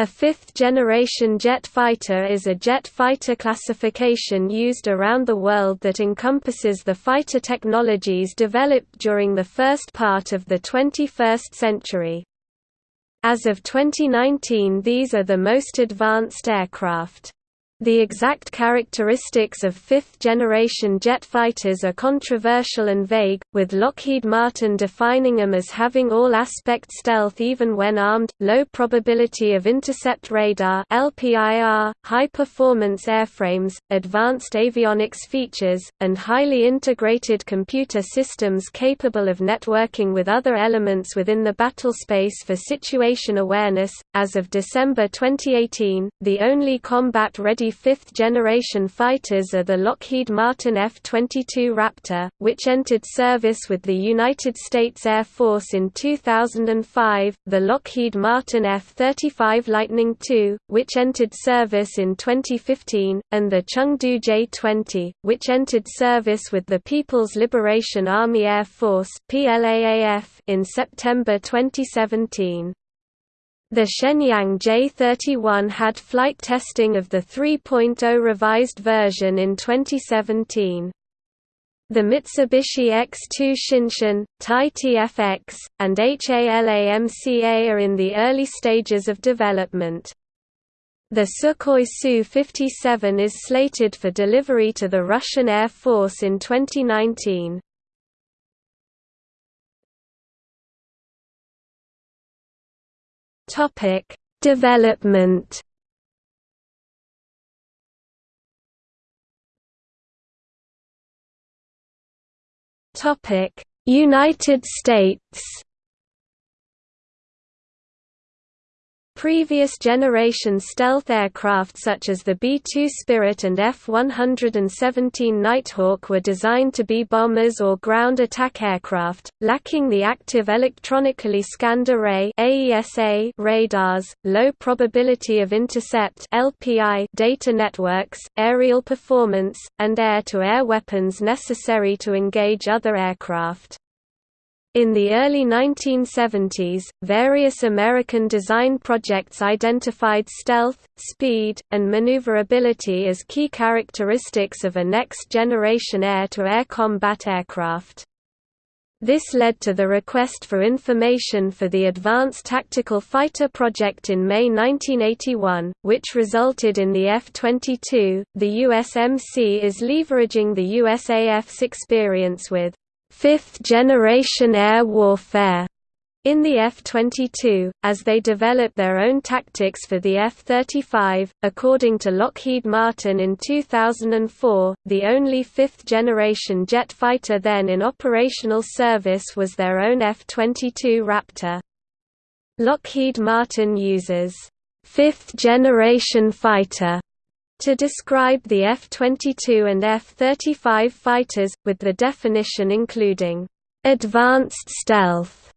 A fifth-generation jet fighter is a jet fighter classification used around the world that encompasses the fighter technologies developed during the first part of the 21st century. As of 2019 these are the most advanced aircraft. The exact characteristics of fifth-generation jet fighters are controversial and vague, with Lockheed Martin defining them as having all-aspect stealth even when armed, low probability of intercept radar LPIR, high-performance airframes, advanced avionics features, and highly integrated computer systems capable of networking with other elements within the battlespace for situation awareness. As of December 2018, the only combat-ready fifth-generation fighters are the Lockheed Martin F-22 Raptor, which entered service with the United States Air Force in 2005, the Lockheed Martin F-35 Lightning II, which entered service in 2015, and the Chengdu J-20, which entered service with the People's Liberation Army Air Force in September 2017. The Shenyang J31 had flight testing of the 3.0 revised version in 2017. The Mitsubishi X2 Shinshin, Tai TFX, and HALAMCA are in the early stages of development. The Sukhoi Su-57 is slated for delivery to the Russian Air Force in 2019. Topic: Development. Topic: United States. Previous generation stealth aircraft such as the B-2 Spirit and F-117 Nighthawk were designed to be bombers or ground attack aircraft, lacking the active electronically scanned array AESA radars, low probability of intercept LPI data networks, aerial performance, and air-to-air -air weapons necessary to engage other aircraft. In the early 1970s, various American design projects identified stealth, speed, and maneuverability as key characteristics of a next-generation air-to-air combat aircraft. This led to the request for information for the Advanced Tactical Fighter project in May 1981, which resulted in the F-22. The USMC is leveraging the USAF's experience with fifth-generation air warfare in the F-22, as they develop their own tactics for the F-35. According to Lockheed Martin in 2004, the only fifth-generation jet fighter then in operational service was their own F-22 Raptor. Lockheed Martin uses fifth-generation fighter to describe the F-22 and F-35 fighters, with the definition including, "...advanced stealth",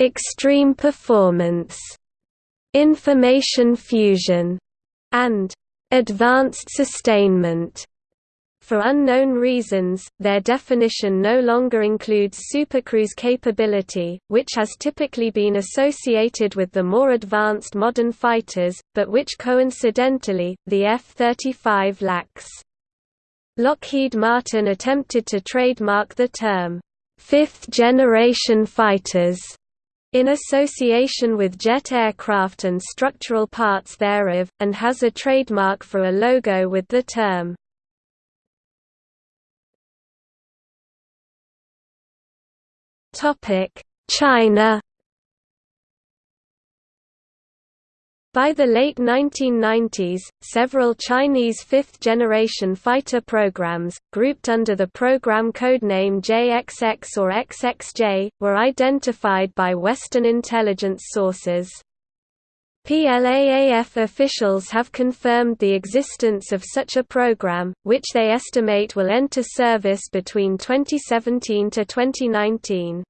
"...extreme performance", "...information fusion", and "...advanced sustainment". For unknown reasons, their definition no longer includes supercruise capability, which has typically been associated with the more advanced modern fighters, but which coincidentally, the F-35 lacks. Lockheed Martin attempted to trademark the term, fifth-generation fighters, in association with jet aircraft and structural parts thereof, and has a trademark for a logo with the term China By the late 1990s, several Chinese fifth-generation fighter programs, grouped under the program codename JXX or XXJ, were identified by Western intelligence sources. PLAAF officials have confirmed the existence of such a program, which they estimate will enter service between 2017 to 2019.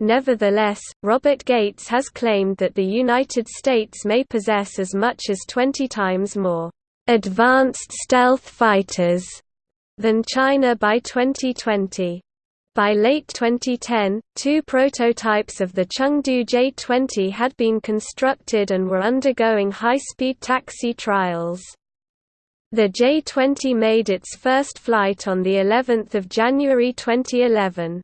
Nevertheless, Robert Gates has claimed that the United States may possess as much as 20 times more advanced stealth fighters than China by 2020. By late 2010, two prototypes of the Chengdu J-20 had been constructed and were undergoing high-speed taxi trials. The J-20 made its first flight on of January 2011.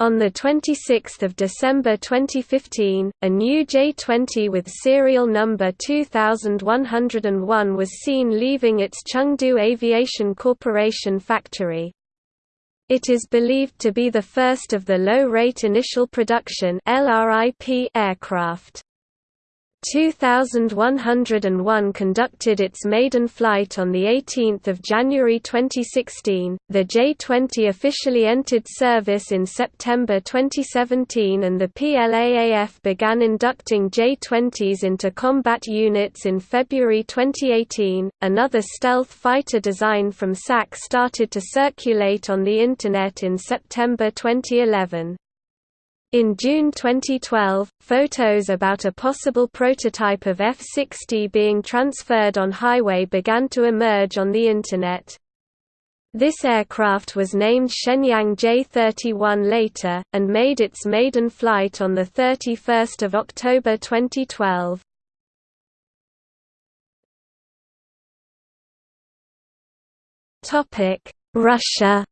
On 26 December 2015, a new J-20 with serial number 2101 was seen leaving its Chengdu Aviation Corporation factory. It is believed to be the first of the low-rate initial production aircraft. 2101 conducted its maiden flight on 18 January 2016. The J-20 officially entered service in September 2017 and the PLAAF began inducting J-20s into combat units in February 2018. Another stealth fighter design from SAC started to circulate on the Internet in September 2011. In June 2012, photos about a possible prototype of F-60 being transferred on highway began to emerge on the Internet. This aircraft was named Shenyang J-31 later, and made its maiden flight on 31 October 2012. Russia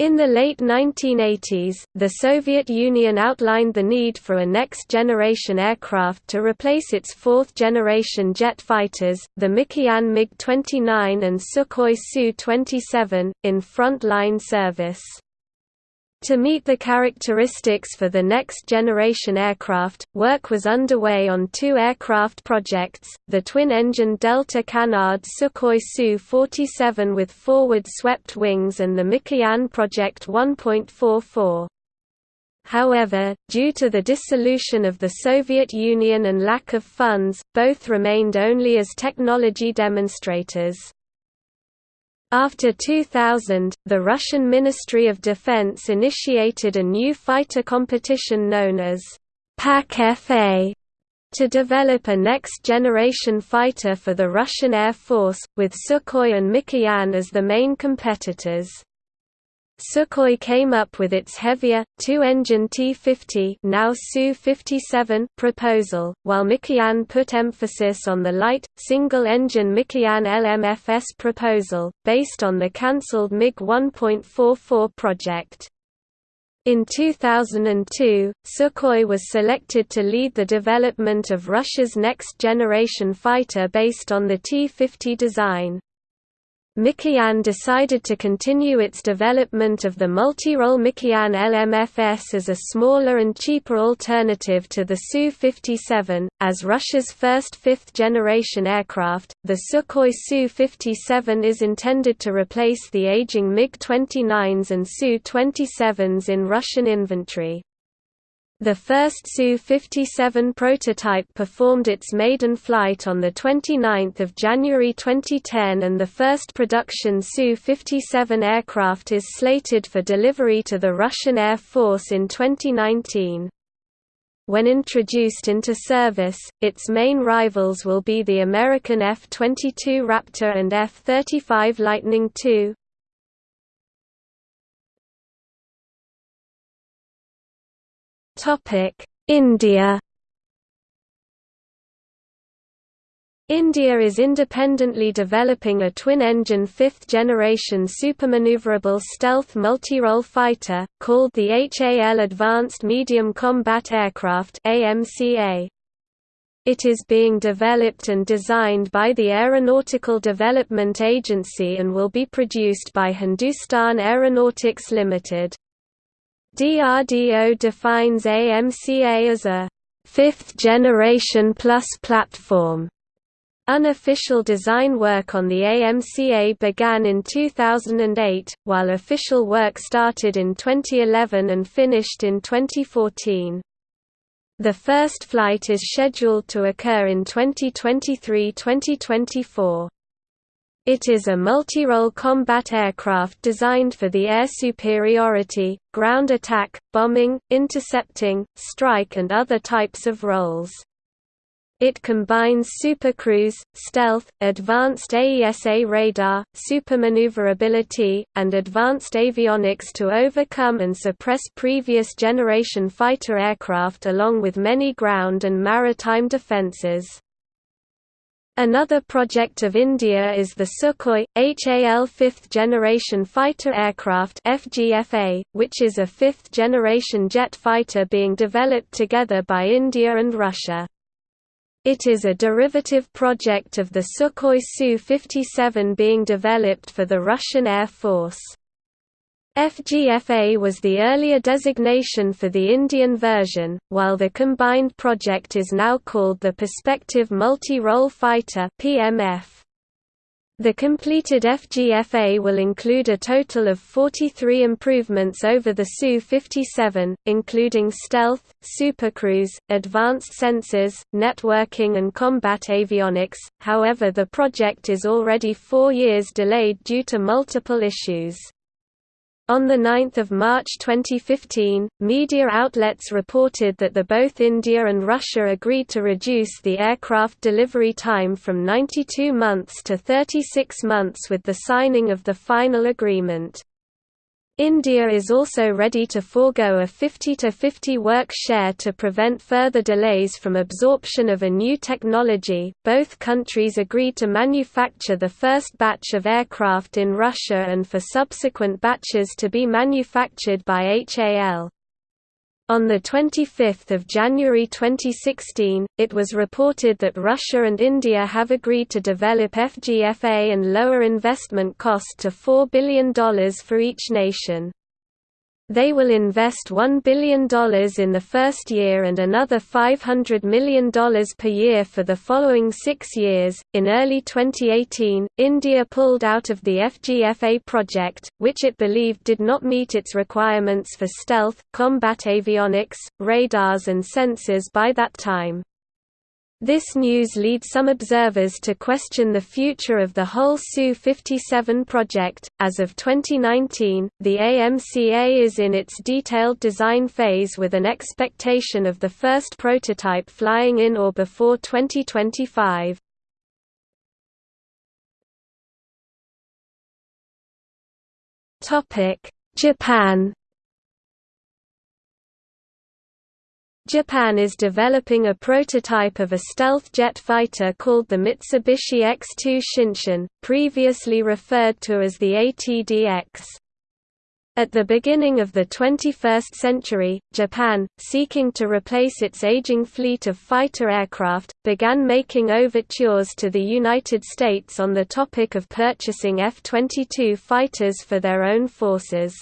In the late 1980s, the Soviet Union outlined the need for a next-generation aircraft to replace its fourth-generation jet fighters, the Mikoyan MiG-29 and Sukhoi Su-27, in front-line service. To meet the characteristics for the next generation aircraft, work was underway on two aircraft projects, the twin-engine Delta Canard Sukhoi Su-47 with forward-swept wings and the Mikoyan Project 1.44. However, due to the dissolution of the Soviet Union and lack of funds, both remained only as technology demonstrators. After 2000, the Russian Ministry of Defense initiated a new fighter competition known as PAK-FA to develop a next-generation fighter for the Russian Air Force, with Sukhoi and Mikoyan as the main competitors. Sukhoi came up with its heavier, two-engine T-50 now Su-57 proposal, while Mikoyan put emphasis on the light, single-engine Mikoyan LMFS proposal, based on the cancelled MiG 1.44 project. In 2002, Sukhoi was selected to lead the development of Russia's next-generation fighter based on the T-50 design. Mikoyan decided to continue its development of the multi-role Mikoyan LMFS as a smaller and cheaper alternative to the Su-57. As Russia's first fifth-generation aircraft, the Sukhoi Su-57 is intended to replace the aging MiG-29s and Su-27s in Russian inventory. The first Su-57 prototype performed its maiden flight on 29 January 2010 and the first production Su-57 aircraft is slated for delivery to the Russian Air Force in 2019. When introduced into service, its main rivals will be the American F-22 Raptor and F-35 Lightning II. India India is independently developing a twin-engine fifth-generation supermaneuverable stealth multi-role fighter, called the HAL Advanced Medium Combat Aircraft It is being developed and designed by the Aeronautical Development Agency and will be produced by Hindustan Aeronautics Limited. DRDO defines AMCA as a fifth generation plus platform. Unofficial design work on the AMCA began in 2008, while official work started in 2011 and finished in 2014. The first flight is scheduled to occur in 2023–2024. It is a multi-role combat aircraft designed for the air superiority, ground attack, bombing, intercepting, strike and other types of roles. It combines supercruise, stealth, advanced AESA radar, supermaneuverability, and advanced avionics to overcome and suppress previous generation fighter aircraft along with many ground and maritime defences. Another project of India is the Sukhoi, HAL fifth-generation fighter aircraft FGFA, which is a fifth-generation jet fighter being developed together by India and Russia. It is a derivative project of the Sukhoi Su-57 being developed for the Russian Air Force. FGFA was the earlier designation for the Indian version, while the combined project is now called the Perspective Multi-Role Fighter PMF. The completed FGFA will include a total of 43 improvements over the Su-57, including stealth, supercruise, advanced sensors, networking and combat avionics, however the project is already four years delayed due to multiple issues. On 9 March 2015, media outlets reported that the both India and Russia agreed to reduce the aircraft delivery time from 92 months to 36 months with the signing of the final agreement. India is also ready to forego a 50-50 work share to prevent further delays from absorption of a new technology. Both countries agreed to manufacture the first batch of aircraft in Russia and for subsequent batches to be manufactured by HAL. On 25 January 2016, it was reported that Russia and India have agreed to develop FGFA and lower investment cost to $4 billion for each nation. They will invest $1 billion in the first year and another $500 million per year for the following six years. In early 2018, India pulled out of the FGFA project, which it believed did not meet its requirements for stealth, combat avionics, radars, and sensors by that time. This news leads some observers to question the future of the whole Su-57 project. As of 2019, the AMCA is in its detailed design phase with an expectation of the first prototype flying in or before 2025. Topic: Japan Japan is developing a prototype of a stealth jet fighter called the Mitsubishi X-2 Shinshin, previously referred to as the ATDX. At the beginning of the 21st century, Japan, seeking to replace its aging fleet of fighter aircraft, began making overtures to the United States on the topic of purchasing F-22 fighters for their own forces.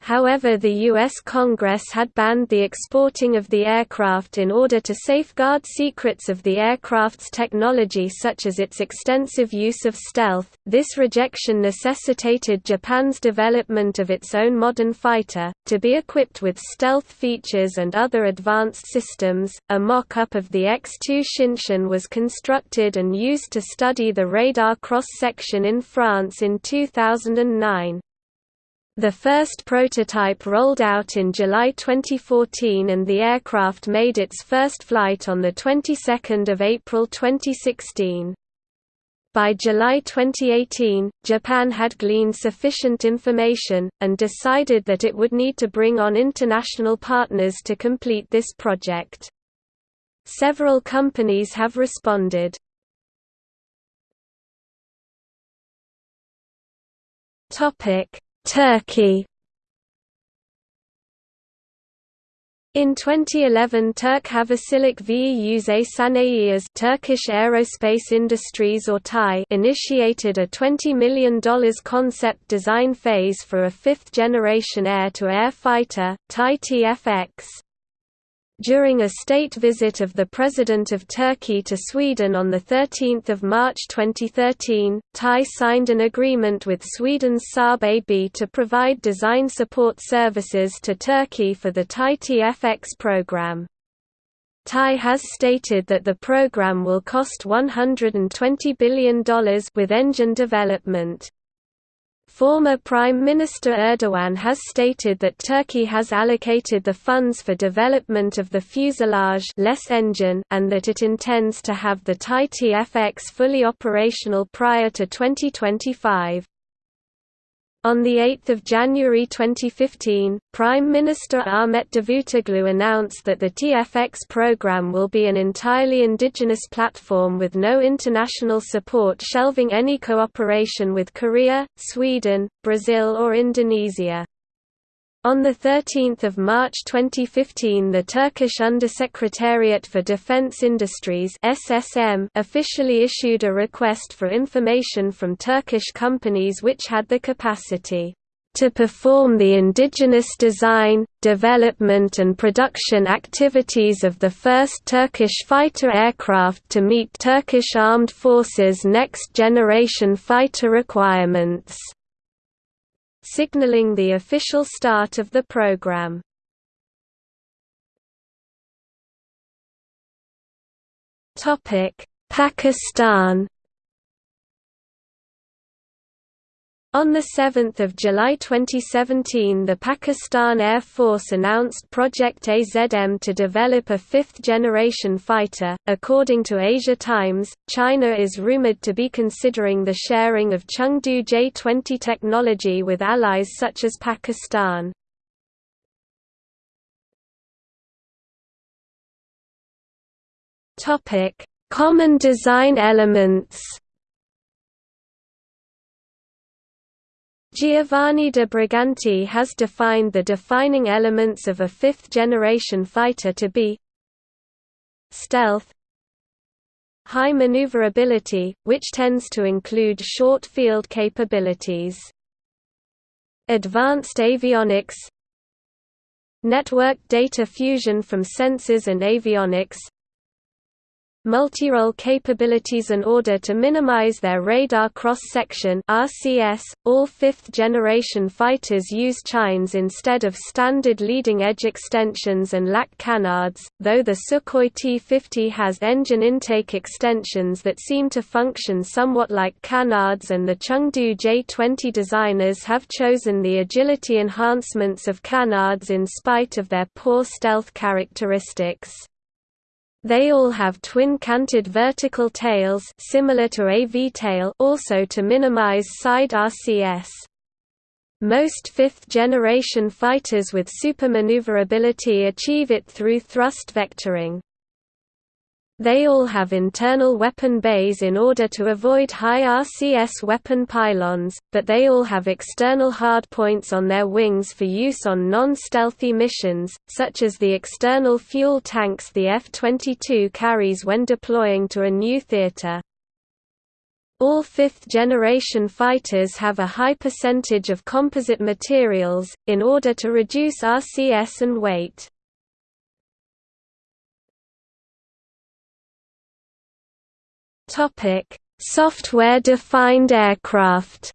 However the U.S. Congress had banned the exporting of the aircraft in order to safeguard secrets of the aircraft's technology such as its extensive use of stealth. This rejection necessitated Japan's development of its own modern fighter, to be equipped with stealth features and other advanced systems. A mock-up of the X-2 Shinshin was constructed and used to study the radar cross-section in France in 2009. The first prototype rolled out in July 2014 and the aircraft made its first flight on the 22nd of April 2016. By July 2018, Japan had gleaned sufficient information, and decided that it would need to bring on international partners to complete this project. Several companies have responded. Topic Turkey In 2011 Turk Havacılık ve Uzay Sanayi Turkish Aerospace Industries or TAI initiated a $20 million concept design phase for a fifth-generation air-to-air -air fighter, TAI TFX. During a state visit of the President of Turkey to Sweden on 13 March 2013, TAI signed an agreement with Sweden's Saab AB to provide design support services to Turkey for the TAI TFX program. TAI has stated that the program will cost $120 billion with engine development. Former Prime Minister Erdogan has stated that Turkey has allocated the funds for development of the fuselage less engine and that it intends to have the TAI TFX fully operational prior to 2025. On 8 January 2015, Prime Minister Ahmet Davutoglu announced that the TFX program will be an entirely indigenous platform with no international support shelving any cooperation with Korea, Sweden, Brazil or Indonesia. On 13 March 2015 the Turkish Undersecretariat for Defense Industries SSM officially issued a request for information from Turkish companies which had the capacity to perform the indigenous design, development and production activities of the first Turkish fighter aircraft to meet Turkish Armed Forces next-generation fighter requirements signaling the official start of the program. Pakistan On 7 July 2017 the Pakistan Air Force announced Project AZM to develop a fifth-generation fighter. According to Asia Times, China is rumored to be considering the sharing of Chengdu J-20 technology with allies such as Pakistan. Common design elements Giovanni de Briganti has defined the defining elements of a fifth-generation fighter to be stealth high maneuverability, which tends to include short field capabilities advanced avionics network data fusion from sensors and avionics multi-role capabilities in order to minimize their radar cross-section. All fifth-generation fighters use chines instead of standard leading-edge extensions and lack canards, though the Sukhoi T-50 has engine intake extensions that seem to function somewhat like canards and the Chengdu J-20 designers have chosen the agility enhancements of canards in spite of their poor stealth characteristics. They all have twin-canted vertical tails similar to a V-tail also to minimize side RCS. Most fifth-generation fighters with supermaneuverability achieve it through thrust vectoring. They all have internal weapon bays in order to avoid high RCS weapon pylons, but they all have external hardpoints on their wings for use on non-stealthy missions, such as the external fuel tanks the F-22 carries when deploying to a new theater. All fifth-generation fighters have a high percentage of composite materials, in order to reduce RCS and weight. Topic: Software-defined aircraft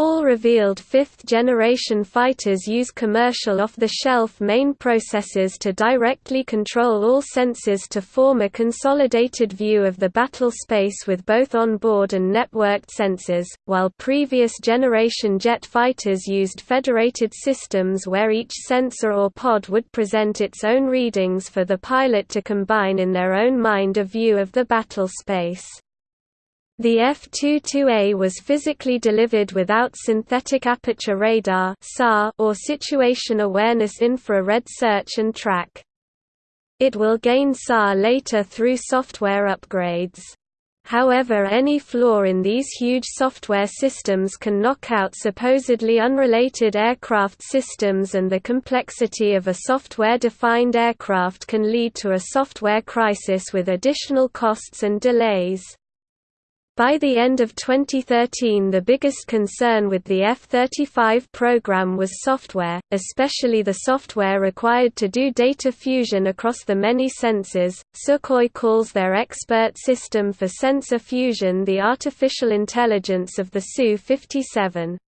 All revealed fifth-generation fighters use commercial off-the-shelf main processors to directly control all sensors to form a consolidated view of the battle space with both on-board and networked sensors, while previous generation jet fighters used federated systems where each sensor or pod would present its own readings for the pilot to combine in their own mind a view of the battle space. The F-22A was physically delivered without synthetic aperture radar SAR, or situation awareness infrared search and track. It will gain SAR later through software upgrades. However any flaw in these huge software systems can knock out supposedly unrelated aircraft systems and the complexity of a software-defined aircraft can lead to a software crisis with additional costs and delays. By the end of 2013 the biggest concern with the F-35 program was software, especially the software required to do data fusion across the many sensors. Sukhoi calls their expert system for sensor fusion the artificial intelligence of the Su-57.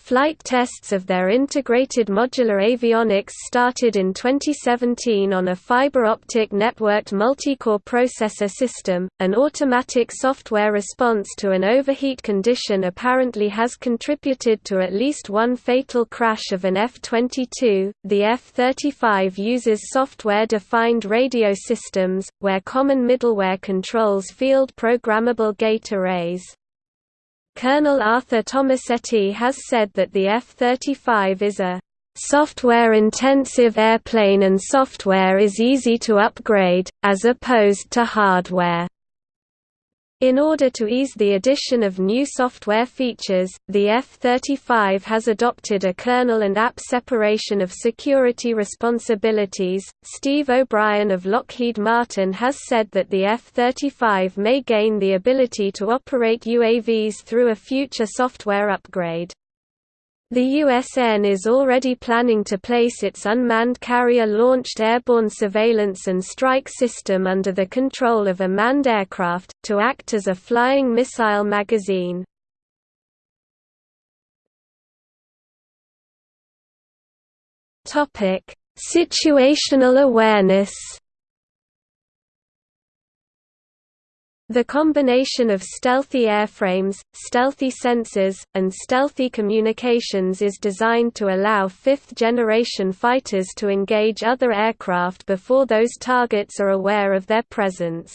Flight tests of their integrated modular avionics started in 2017 on a fiber optic networked multi-core processor system. An automatic software response to an overheat condition apparently has contributed to at least one fatal crash of an F-22. The F-35 uses software-defined radio systems, where common middleware controls field programmable gate arrays. Colonel Arthur Tomassetti has said that the F-35 is a software-intensive airplane and software is easy to upgrade, as opposed to hardware. In order to ease the addition of new software features, the F-35 has adopted a kernel and app separation of security responsibilities. Steve O'Brien of Lockheed Martin has said that the F-35 may gain the ability to operate UAVs through a future software upgrade. The USN is already planning to place its unmanned carrier-launched airborne surveillance and strike system under the control of a manned aircraft, to act as a flying missile magazine. Situational awareness The combination of stealthy airframes, stealthy sensors, and stealthy communications is designed to allow fifth-generation fighters to engage other aircraft before those targets are aware of their presence.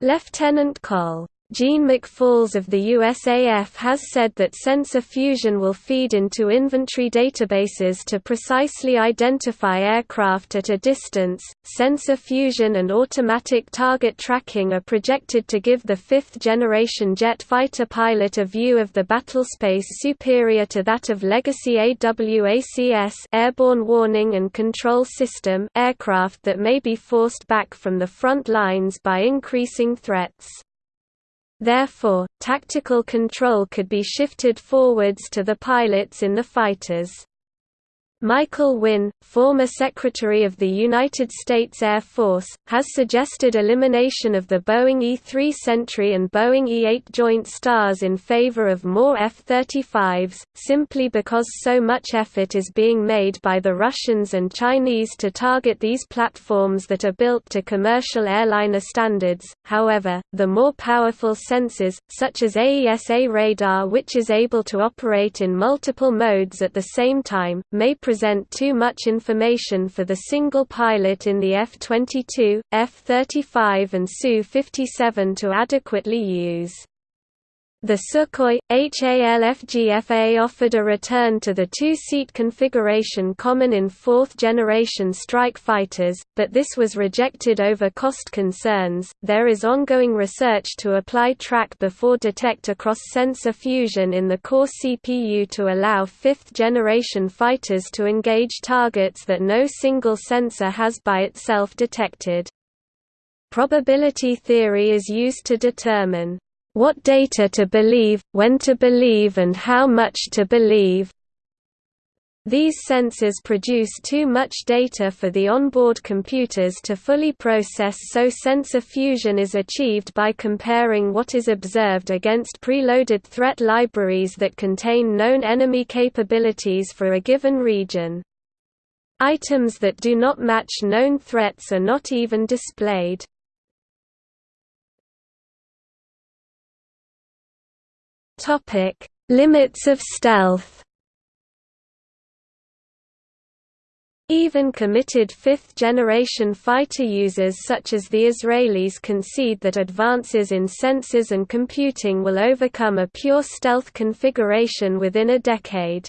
Lieutenant Col. Gene McFalls of the USAF has said that sensor fusion will feed into inventory databases to precisely identify aircraft at a distance. Sensor fusion and automatic target tracking are projected to give the fifth generation jet fighter pilot a view of the battlespace superior to that of legacy AWACS airborne warning and control system aircraft that may be forced back from the front lines by increasing threats. Therefore, tactical control could be shifted forwards to the pilots in the fighters. Michael Wynne, former Secretary of the United States Air Force, has suggested elimination of the Boeing E-3 Sentry and Boeing E-8 Joint Stars in favor of more F-35s, simply because so much effort is being made by the Russians and Chinese to target these platforms that are built to commercial airliner standards. However, the more powerful sensors, such as AESA radar which is able to operate in multiple modes at the same time, may present too much information for the single pilot in the F-22, F-35 and Su-57 to adequately use. The Sukhoi, HALFGFA offered a return to the two-seat configuration common in fourth-generation strike fighters, but this was rejected over cost concerns. There is ongoing research to apply track before detect across sensor fusion in the core CPU to allow fifth-generation fighters to engage targets that no single sensor has by itself detected. Probability theory is used to determine what data to believe, when to believe and how much to believe. These sensors produce too much data for the onboard computers to fully process so sensor fusion is achieved by comparing what is observed against preloaded threat libraries that contain known enemy capabilities for a given region. Items that do not match known threats are not even displayed. Topic: Limits of stealth. Even committed fifth-generation fighter users such as the Israelis concede that advances in sensors and computing will overcome a pure stealth configuration within a decade.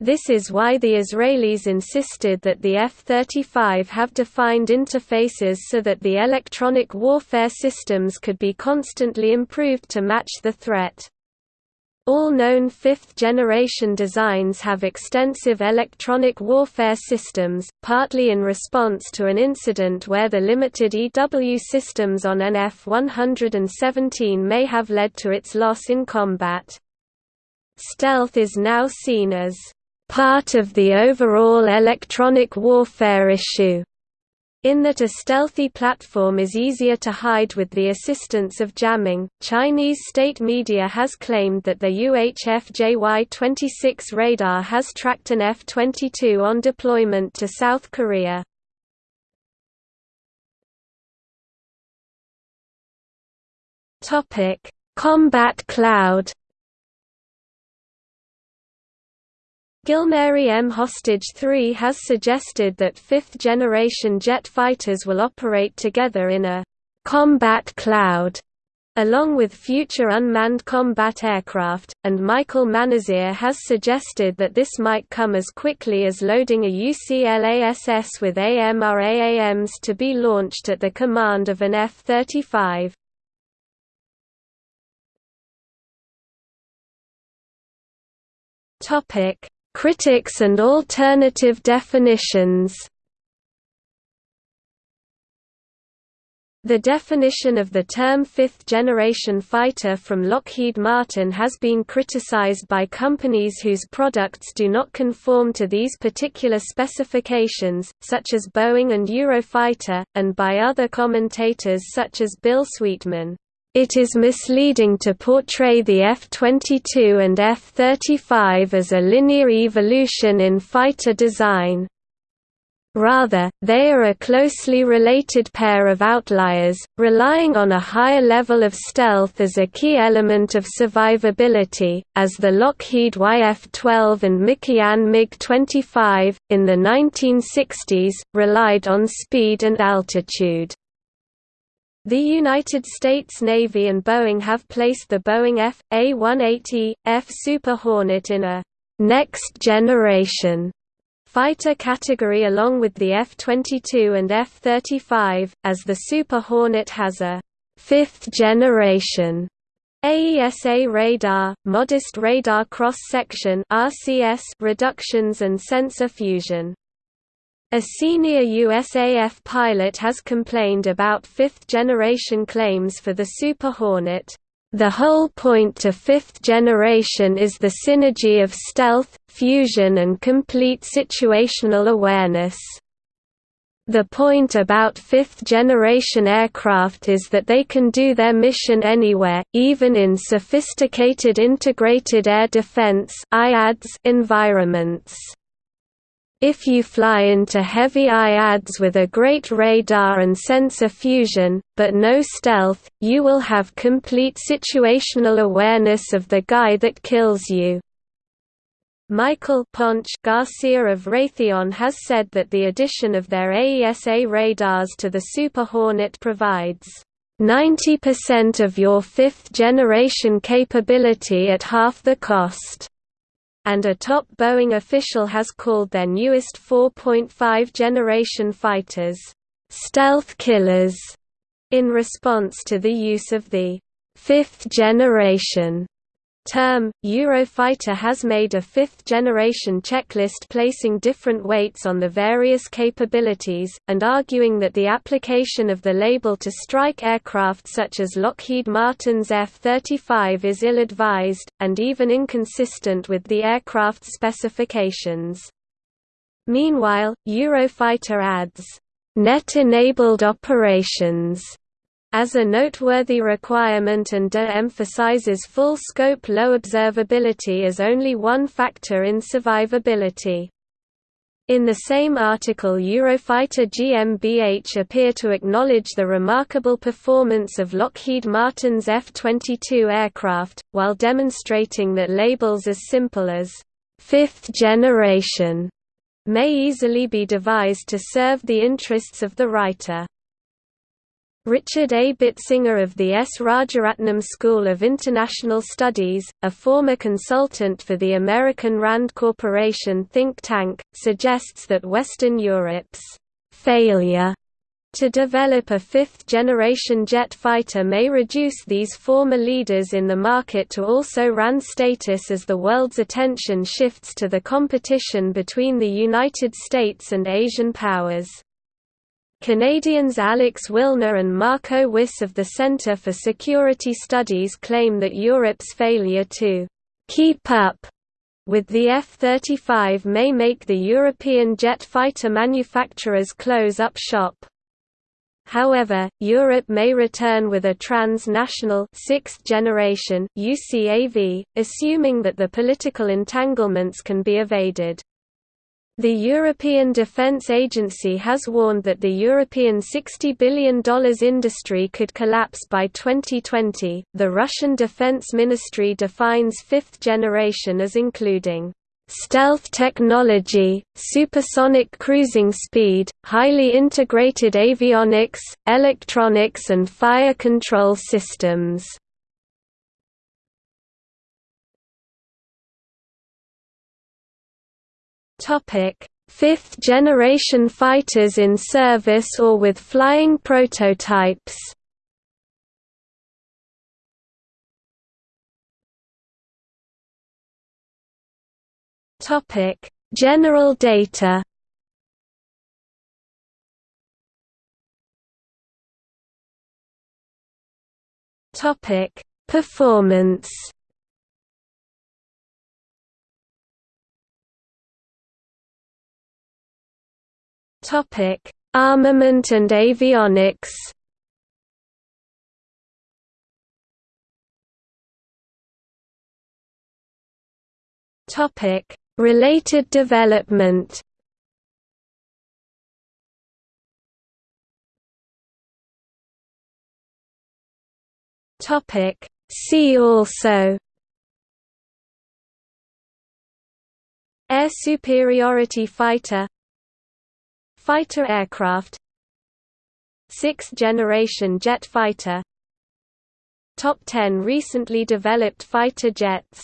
This is why the Israelis insisted that the F-35 have defined interfaces so that the electronic warfare systems could be constantly improved to match the threat. All known fifth-generation designs have extensive electronic warfare systems, partly in response to an incident where the limited EW systems on an F-117 may have led to its loss in combat. Stealth is now seen as part of the overall electronic warfare issue In that a stealthy platform is easier to hide with the assistance of jamming, Chinese state media has claimed that the UHF JY-26 radar has tracked an F-22 on deployment to South Korea. Combat cloud Gilmary M. Hostage 3 has suggested that fifth-generation jet fighters will operate together in a «combat cloud» along with future unmanned combat aircraft, and Michael Manasseh has suggested that this might come as quickly as loading a UCLASS with AMRAAMs to be launched at the command of an F-35. Critics and alternative definitions The definition of the term fifth-generation fighter from Lockheed Martin has been criticized by companies whose products do not conform to these particular specifications, such as Boeing and Eurofighter, and by other commentators such as Bill Sweetman. It is misleading to portray the F-22 and F-35 as a linear evolution in fighter design. Rather, they are a closely related pair of outliers, relying on a higher level of stealth as a key element of survivability, as the Lockheed YF-12 and Mikoyan MiG-25, in the 1960s, relied on speed and altitude. The United States Navy and Boeing have placed the Boeing F. A-180, F Super Hornet in a «next generation» fighter category along with the F-22 and F-35, as the Super Hornet has a «fifth generation» AESA radar, modest radar cross-section reductions and sensor fusion. A senior USAF pilot has complained about fifth-generation claims for the Super Hornet. The whole point to fifth generation is the synergy of stealth, fusion and complete situational awareness. The point about fifth-generation aircraft is that they can do their mission anywhere, even in sophisticated integrated air defense environments. If you fly into heavy IADS with a great radar and sensor fusion, but no stealth, you will have complete situational awareness of the guy that kills you. Michael Ponch Garcia of Raytheon has said that the addition of their AESA radars to the Super Hornet provides 90% of your fifth-generation capability at half the cost and a top Boeing official has called their newest 4.5 generation fighters, "...stealth killers", in response to the use of the fifth generation term, Eurofighter has made a fifth-generation checklist placing different weights on the various capabilities, and arguing that the application of the label to strike aircraft such as Lockheed Martin's F-35 is ill-advised, and even inconsistent with the aircraft specifications. Meanwhile, Eurofighter adds, "...net-enabled operations." As a noteworthy requirement and de-emphasizes full-scope low observability as only one factor in survivability. In the same article Eurofighter GmbH appear to acknowledge the remarkable performance of Lockheed Martin's F-22 aircraft, while demonstrating that labels as simple as, fifth generation, may easily be devised to serve the interests of the writer. Richard A. Bitzinger of the S. Rajaratnam School of International Studies, a former consultant for the American RAND Corporation think tank, suggests that Western Europe's failure to develop a fifth-generation jet fighter may reduce these former leaders in the market to also RAN status as the world's attention shifts to the competition between the United States and Asian powers. Canadians Alex Wilner and Marco Wyss of the Centre for Security Studies claim that Europe's failure to «keep up» with the F-35 may make the European jet fighter manufacturers close up shop. However, Europe may return with a trans-national sixth generation UCAV, assuming that the political entanglements can be evaded. The European Defence Agency has warned that the European $60 billion industry could collapse by 2020. The Russian Defense Ministry defines fifth generation as including stealth technology, supersonic cruising speed, highly integrated avionics, electronics and fire control systems. Topic: Fifth generation fighters in service or with flying prototypes. Topic: General data. Topic: Performance. Topic: Armament and avionics. Topic: Related development. Topic: See also Air superiority fighter Fighter aircraft. Sixth-generation jet fighter. Top 10 recently developed fighter jets